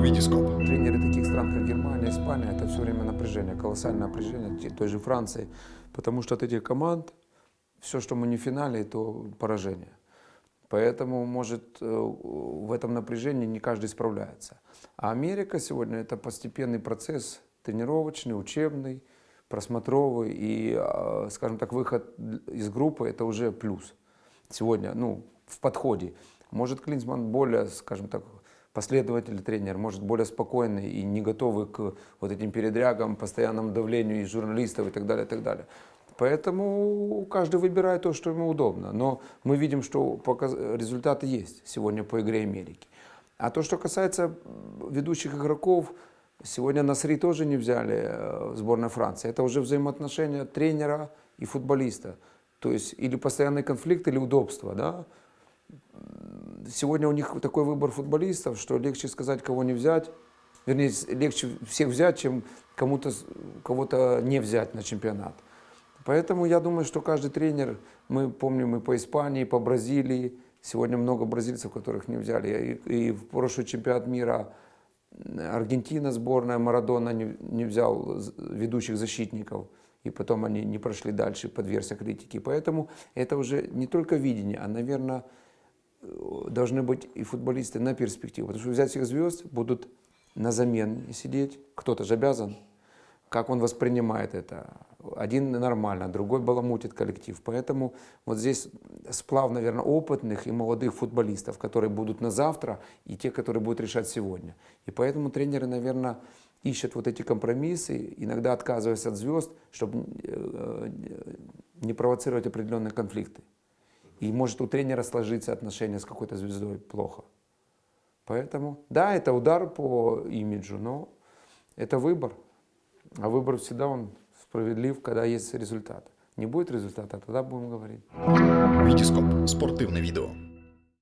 Витископ. Тренеры таких стран, как Германия, Испания, это все время напряжение, колоссальное напряжение той же Франции. Потому что от этих команд все, что мы не в финале, то поражение. Поэтому, может, э, в этом напряжении не каждый справляется. А Америка сегодня это постепенный процесс тренировочный, учебный, просмотровый. И, э, скажем так, выход из группы это уже плюс. Сегодня, ну, в подходе. Может, Клинсман более, скажем так, последовательный тренер, может, более спокойный и не готовый к вот этим передрягам, постоянному давлению из журналистов и так далее, и так далее. Поэтому каждый выбирает то, что ему удобно. Но мы видим, что результаты есть сегодня по игре Америки. А то, что касается ведущих игроков, сегодня Насри тоже не взяли э, в сборной Франции. Это уже взаимоотношения тренера и футболиста. То есть или постоянный конфликт, или удобство. Да? Сегодня у них такой выбор футболистов, что легче сказать, кого не взять. Вернее, легче всех взять, чем кому-то, кого-то не взять на чемпионат. Поэтому я думаю, что каждый тренер, мы помним и по Испании, и по Бразилии, сегодня много бразильцев, которых не взяли. И, и в прошлый чемпионат мира Аргентина сборная, Марадона не, не взял ведущих защитников. И потом они не прошли дальше, подвергся критике. Поэтому это уже не только видение, а, наверное, должны быть и футболисты на перспективу. Потому что взять всех звезд будут на замене сидеть. Кто-то же обязан. Как он воспринимает это. Один нормально, другой баламутит коллектив. Поэтому вот здесь сплав, наверное, опытных и молодых футболистов, которые будут на завтра, и те, которые будут решать сегодня. И поэтому тренеры, наверное, ищут вот эти компромиссы, иногда отказываясь от звезд, чтобы э, не провоцировать определенные конфликты. И может у тренера сложиться отношения с какой-то звездой плохо. Поэтому, да, это удар по имиджу, но это выбор. А выбор всегда он справедлив, когда есть результат. Не будет результата, тогда будем говорить. Витископ. Спортивне відео.